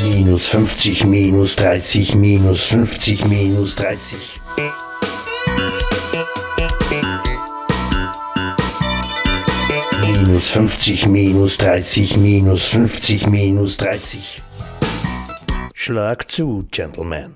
Minus 50, minus 30, minus 50, minus 30. Minus 50, minus 30, minus 50, minus 30. Schlag zu, Gentlemen.